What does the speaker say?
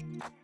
you